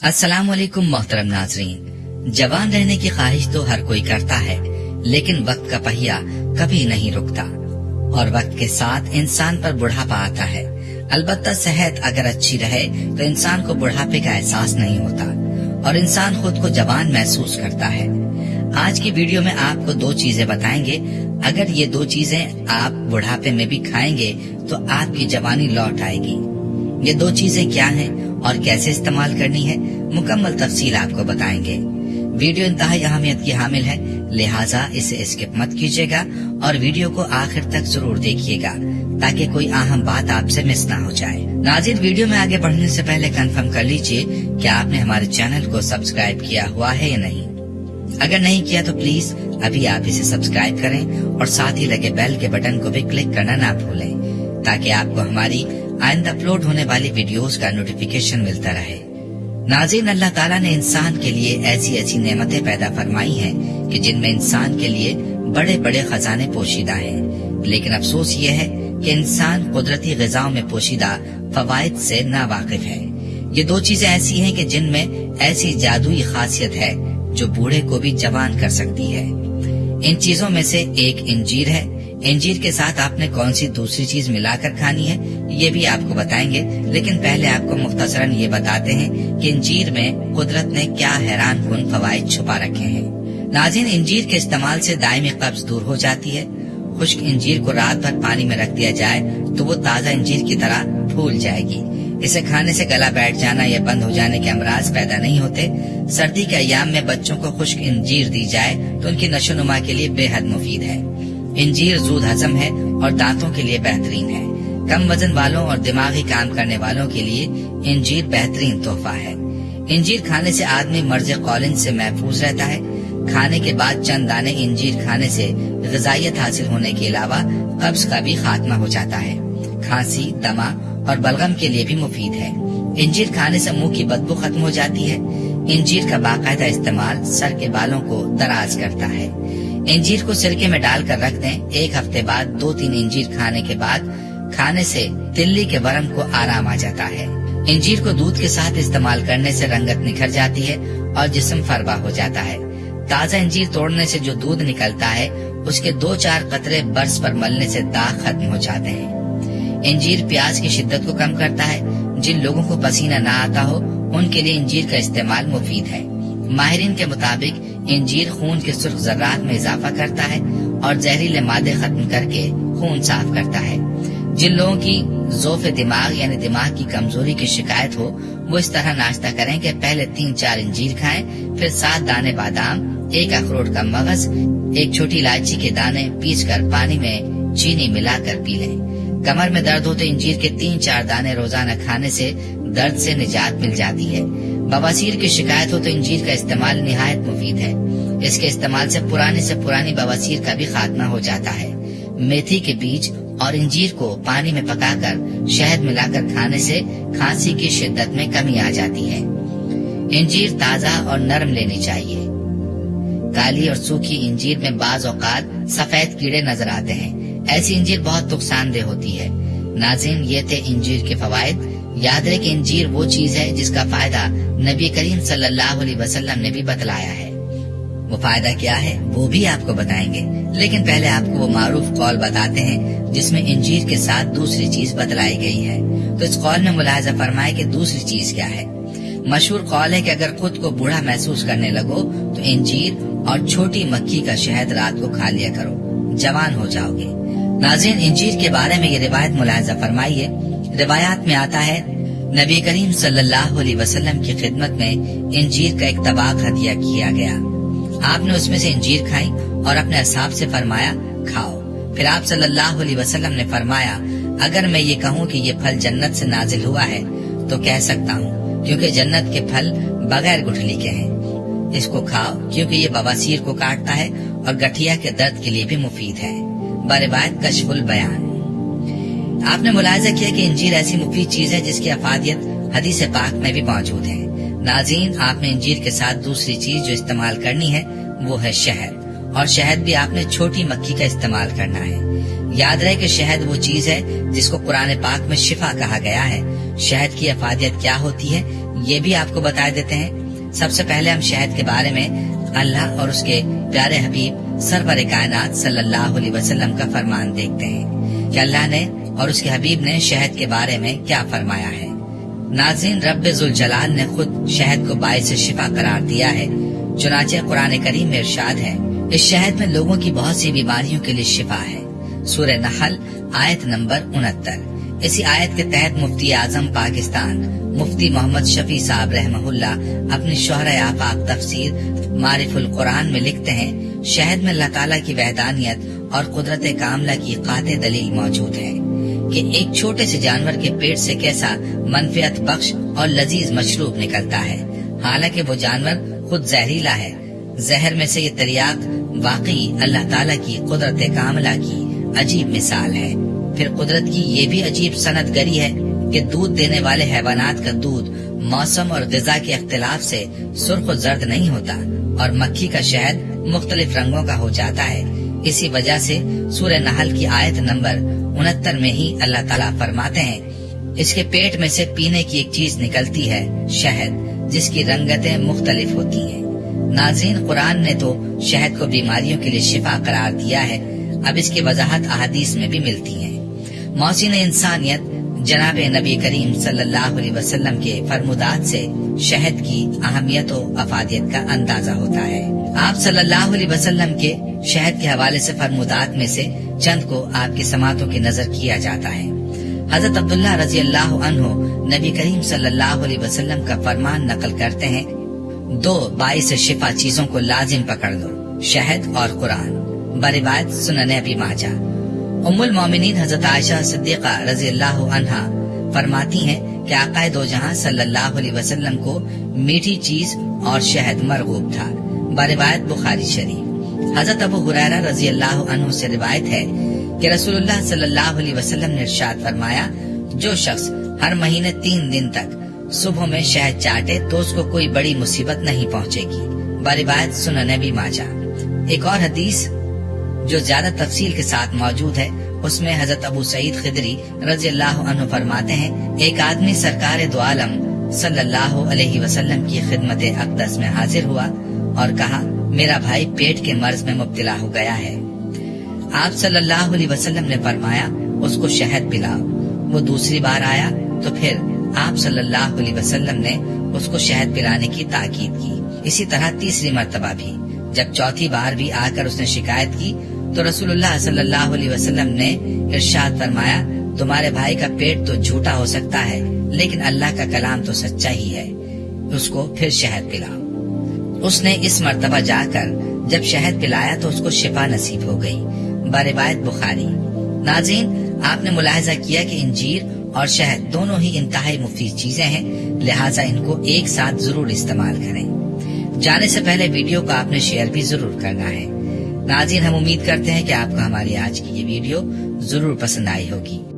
السلام علیکم محترم ناظرین۔ جوان رہنے کی خواہش تو ہر کوئی کرتا ہے، لیکن وقت کا پہیا کبھی نہیں رکتا۔ اور وقت کے ساتھ انسان پر بڑھاپا آتا ہے۔ البتہ صحت اگر اچھی رہے تو انسان کو بڑھاپے کا احساس نہیں ہوتا، اور انسان خود کو جوان محسوس کرتا ہے۔ آج کی ویڈیو میں آپ کو دو چیزیں بتائیں گے۔ اگر یہ دو چیزیں آپ بڑھاپے میں بھی کھائیں گے تو آپ کی جوانی لوٹ آئے گی۔ یہ دو چیزیں کیا ہیں؟ اور کیسے استعمال کرنی ہے، مکمل تفصیل آپ کو بتائیں گے۔ ویڈیو انتہائی اہمیت کی حامل ہے، لہٰذا اسے اسکپ مت کیجیے گا اور ویڈیو کو آخر تک ضرور دیکھیے گا، تاکہ کوئی اہم بات آپ سے مس نہ ہو جائے۔ ناظر ویڈیو میں آگے بڑھنے سے پہلے کنفرم کر لیجیے کہ آپ نے ہمارے چینل کو سبسکرائب کیا ہوا ہے یا نہیں۔ اگر نہیں کیا تو پلیز ابھی آپ اسے سبسکرائب کریں اور ساتھ ہی لگے بیل کے بٹن کو بھی کلک کرنا نہ بھولیں، تاکہ آپ کو ہماری آئندہ اپلوڈ ہونے والی ویڈیوز کا نوٹیفیکیشن ملتا رہے۔ ناظرین، اللہ تعالیٰ نے انسان کے لیے ایسی ایسی نعمتیں پیدا فرمائی ہیں کہ جن میں انسان کے لیے بڑے بڑے خزانے پوشیدہ ہیں۔ لیکن افسوس یہ ہے کہ انسان قدرتی غذاؤں میں پوشیدہ فوائد سے ناواقف ہے۔ یہ دو چیزیں ایسی ہیں کہ جن میں ایسی جادوئی خاصیت ہے جو بوڑھے کو بھی جوان کر سکتی ہے۔ ان چیزوں میں سے ایک انجیر ہے انجیر کے ساتھ آپ نے کون سی دوسری چیز ملا کر کھانی ہے؟ یہ بھی آپ کو بتائیں گے، لیکن پہلے آپ کو مختصراً یہ بتاتے ہیں کہ انجیر میں قدرت نے کیا حیران کن فوائد چھپا رکھے ہیں۔ ناظرین، انجیر کے استعمال سے دائمی قبض دور ہو جاتی ہے۔ خشک انجیر کو رات بھر پانی میں رکھ دیا جائے تو وہ تازہ انجیر کی طرح پھول جائے گی۔ اسے کھانے سے گلا بیٹھ جانا یا بند ہو جانے کے امراض پیدا نہیں ہوتے۔ سردی کے ایام میں بچوں کو خشک انجیر دی جائے تو ان کی نشو نما کے لیے بے حد مفید ہے۔ انجیر زود ہضم ہے اور دانتوں کے لیے بہترین ہے۔ کم وزن والوں اور دماغی کام کرنے والوں کے لیے انجیر بہترین تحفہ ہے۔ انجیر کھانے سے آدمی مرض قولن سے محفوظ رہتا ہے۔ کھانے کے بعد چند دانے انجیر کھانے سے غذائیت حاصل ہونے کے علاوہ قبض کا بھی خاتمہ ہو جاتا ہے۔ کھانسی دما اور بلغم کے لیے بھی مفید ہے۔ انجیر کھانے سے منہ کی بدبو ختم ہو جاتی ہے۔ انجیر کا باقاعدہ استعمال سر کے بالوں کو دراز کرتا ہے۔ انجیر کو سرکے میں ڈال کر رکھ دیں۔ ایک ہفتے بعد دو تین انجیر کھانے کے بعد کھانے سے تلی کے برم کو آرام آ جاتا ہے۔ انجیر کو دودھ کے ساتھ استعمال کرنے سے رنگت نکھر جاتی ہے اور جسم فربا ہو جاتا ہے۔ تازہ انجیر توڑنے سے جو دودھ نکلتا ہے، اس کے دو چار قطرے برس پر ملنے سے داغ ختم ہو جاتے ہیں۔ انجیر پیاز کی شدت کو کم کرتا ہے۔ جن لوگوں کو پسینہ نہ آتا ہو، ان کے لیے انجیر کا استعمال مفید ہے۔ ماہرین کے مطابق انجیر خون کے سرخ ذرات میں اضافہ کرتا ہے اور زہریلے مادے ختم کر کے خون صاف کرتا ہے۔ جن لوگوں کی ذوف دماغ یعنی دماغ کی کمزوری کی شکایت ہو، وہ اس طرح ناشتہ کریں کہ پہلے تین چار انجیر کھائیں، پھر سات دانے بادام، ایک اخروٹ کا مغز، ایک چھوٹی الائچی کے دانے پیس کر پانی میں چینی ملا کر پی لیں۔ کمر میں درد ہو تو انجیر کے تین چار دانے روزانہ کھانے سے درد سے نجات مل جاتی ہے۔ بواسیر کی شکایت ہو تو انجیر کا استعمال نہایت مفید ہے۔ اس کے استعمال سے پرانی سے پرانی بواسیر کا بھی خاتمہ ہو جاتا ہے۔ میتھی کے بیج اور انجیر کو پانی میں پکا کر شہد ملا کر کھانے سے کھانسی کی شدت میں کمی آ جاتی ہے۔ انجیر تازہ اور نرم لینی چاہیے۔ کالی اور سوکھی انجیر میں بعض اوقات سفید کیڑے نظر آتے ہیں۔ ایسی انجیر بہت نقصان دہ ہوتی ہے۔ ناظرین، یہ تھے انجیر کے فوائد۔ یاد رہے کہ انجیر وہ چیز ہے جس کا فائدہ نبی کریم صلی اللہ علیہ وسلم نے بھی بتلایا ہے۔ وہ فائدہ کیا ہے وہ بھی آپ کو بتائیں گے۔ لیکن پہلے آپ کو وہ معروف قول بتاتے ہیں جس میں انجیر کے ساتھ دوسری چیز بتلائی گئی ہے۔ تو اس قول میں ملاحظہ فرمائے کہ دوسری چیز کیا ہے۔ مشہور قول ہے کہ اگر خود کو بوڑھا محسوس کرنے لگو تو انجیر اور چھوٹی مکھی کا شہد رات کو کھا لیا کرو۔ جوان ہو جاؤ گے۔ ناظرین، انجیر کے بارے میں یہ روایت ملاحظہ فرمائیے روایات میں آتا ہے، نبی کریم صلی اللہ علیہ وسلم کی خدمت میں انجیر کا ایک طباق ہدیہ کیا گیا۔ آپ نے اس میں سے انجیر کھائی اور اپنے اصحاب سے فرمایا، کھاؤ۔ پھر آپ صلی اللہ علیہ وسلم نے فرمایا، اگر میں یہ کہوں کہ یہ پھل جنت سے نازل ہوا ہے، تو کہہ سکتا ہوں، کیونکہ جنت کے پھل بغیر گٹھلی کے ہیں۔ اس کو کھاؤ، کیونکہ یہ بواسیر کو کاٹتا ہے اور گٹھیا کے درد کے لیے بھی مفید ہے۔ بروایت کشف البیان۔ آپ نے ملاحظہ کیا کہ انجیر ایسی مفید چیز ہے جس کی افادیت حدیث پاک میں بھی موجود ہے۔ ناظرین، آپ نے انجیر کے ساتھ دوسری چیز جو استعمال کرنی ہے، وہ ہے شہد۔ اور شہد بھی آپ نے چھوٹی مکھی کا استعمال کرنا ہے۔ یاد رہے کہ شہد وہ چیز ہے جس کو قرآن پاک میں شفا کہا گیا ہے۔ شہد کی افادیت کیا ہوتی ہے، یہ بھی آپ کو بتا دیتے ہیں۔ سب سے پہلے ہم شہد کے بارے میں اللہ اور اس کے پیارے حبیب سرور کائنات صلی اللہ علیہ وسلم کا فرمان دیکھتے ہیں کہ اللہ نے اور اس کے حبیب نے شہد کے بارے میں کیا فرمایا ہے؟ ناظرین، رب ذوالجلال نے خود شہد کو باعث شفا قرار دیا ہے۔ چنانچہ قرآن کریم میں ارشاد ہے، اس شہد میں لوگوں کی بہت سی بیماریوں کے لیے شفا ہے۔ سورہ نحل، آیت نمبر انہتر۔ اسی آیت کے تحت مفتی اعظم پاکستان، مفتی محمد شفیع صاحب رحمہ اللہ اپنی شہر آفاق تفسیر معرف القرآن میں لکھتے ہیں، شہد میں اللہ تعالیٰ کی وحدانیت اور قدرت کاملہ کی قاطع دلیل موجود ہے۔ کہ ایک چھوٹے سے جانور کے پیٹ سے کیسا منفیت بخش اور لذیذ مشروب نکلتا ہے۔ حالانکہ وہ جانور خود زہریلا ہے۔ زہر میں سے یہ تریاق واقعی اللہ تعالیٰ کی قدرت کاملہ کی عجیب مثال ہے۔ پھر قدرت کی یہ بھی عجیب صنعت گری ہے کہ دودھ دینے والے حیوانات کا دودھ موسم اور غذا کے اختلاف سے سرخ و زرد نہیں ہوتا اور مکھی کا شہد مختلف رنگوں کا ہو جاتا ہے۔ اسی وجہ سے سورہ نحل کی آیت نمبر انہتر میں ہی اللہ تعالیٰ فرماتے ہیں، اس کے پیٹ میں سے پینے کی ایک چیز نکلتی ہے، شہد، جس کی رنگتیں مختلف ہوتی ہیں۔ ناظرین، قرآن نے تو شہد کو بیماریوں کے لیے شفا قرار دیا ہے، اب اس کی وضاحت احادیث میں بھی ملتی ہیں موسین انسانیت جناب نبی کریم صلی اللہ علیہ وسلم کے فرمودات سے شہد کی اہمیت و افادیت کا اندازہ ہوتا ہے۔ آپ صلی اللہ علیہ وسلم کے شہد کے حوالے سے فرمودات میں سے چند کو آپ کی سماعتوں کی نظر کیا جاتا ہے۔ حضرت عبداللہ رضی اللہ عنہ نبی کریم صلی اللہ علیہ وسلم کا فرمان نقل کرتے ہیں، دو باعث شفا چیزوں کو لازم پکڑ دو شہد اور قرآن۔ بروایت سنن ابی ماجہ۔ ام المومنین حضرت عائشہ صدیقہ رضی اللہ عنہا فرماتی ہیں کہ آقا دو جہاں صلی اللہ علیہ وسلم کو میٹھی چیز اور شہد مرغوب تھا۔ بروایت بخاری شریف۔ حضرت ابو حریرہ رضی اللہ عنہ سے روایت ہے کہ رسول اللہ صلی اللہ علیہ وسلم نے ارشاد فرمایا، جو شخص ہر مہینے تین دن تک صبح میں شہد چاٹے تو اس کو کوئی بڑی مصیبت نہیں پہنچے گی۔ بروایت سنن ابی ماجہ۔ ایک اور حدیث جو زیادہ تفصیل کے ساتھ موجود ہے، اس میں حضرت ابو سعید خدری رضی اللہ عنہ فرماتے ہیں، ایک آدمی سرکار دو عالم صلی اللہ علیہ وسلم کی خدمت اقدس میں حاضر ہوا اور کہا، میرا بھائی پیٹ کے مرض میں مبتلا ہو گیا ہے۔ آپ صلی اللہ علیہ وسلم نے فرمایا، اس کو شہد پلاؤ۔ وہ دوسری بار آیا تو پھر آپ صلی اللہ علیہ وسلم نے اس کو شہد پلانے کی تاکید کی۔ اسی طرح تیسری مرتبہ بھی، جب چوتھی بار بھی آ کر اس نے شکایت کی تو رسول اللہ صلی اللہ علیہ وسلم نے ارشاد فرمایا، تمہارے بھائی کا پیٹ تو جھوٹا ہو سکتا ہے، لیکن اللہ کا کلام تو سچا ہی ہے۔ اس کو پھر شہد پلاؤ۔ اس نے اس مرتبہ جا کر جب شہد پلایا تو اس کو شفا نصیب ہو گئی۔ بروایت بخاری۔ ناظرین، آپ نے ملاحظہ کیا کہ انجیر اور شہد دونوں ہی انتہائی مفید چیزیں ہیں، لہٰذا ان کو ایک ساتھ ضرور استعمال کریں۔ جانے سے پہلے ویڈیو کو آپ نے شیئر بھی ضرور کرنا ہے۔ ناظرین، ہم امید کرتے ہیں کہ آپ کو ہماری آج کی یہ ویڈیو ضرور پسند آئی ہوگی۔